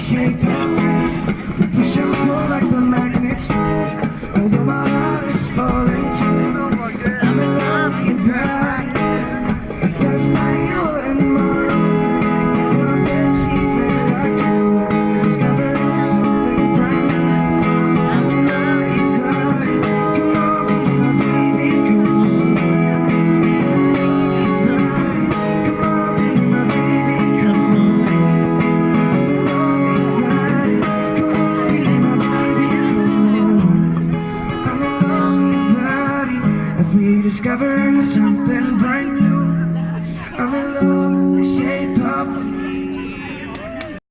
shake up. Discovering something brand new